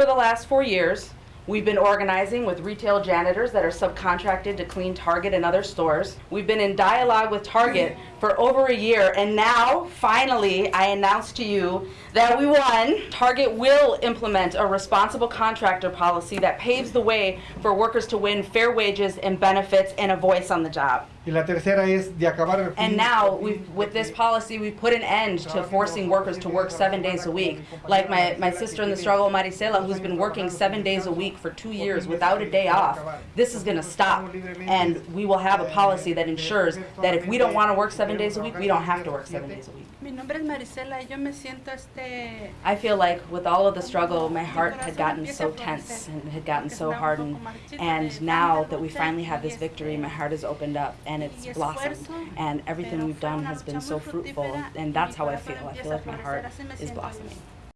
over the last four years, we've been organizing with retail janitors that are subcontracted to clean Target and other stores. We've been in dialogue with Target for over a year, and now, finally, I announce to you that we won. Target will implement a responsible contractor policy that paves the way for workers to win fair wages and benefits and a voice on the job. Y la tercera es de acabar el And now, we've, with this policy, we put an end to forcing workers to work seven days a week. Like my, my sister in the struggle, Maricela, who's been working seven days a week for two years without a day off. This is gonna stop, and we will have a policy that ensures that if we don't wanna work seven days a week, we don't have to work seven days a week. Mi nombre es Marisela y yo me siento este I feel like with all of the struggle, my heart had gotten so tense and had gotten so hardened. And now that we finally have this victory, my heart has opened up and it's blossomed. And everything we've done has been so fruitful. And that's how I feel. I feel like my heart is blossoming.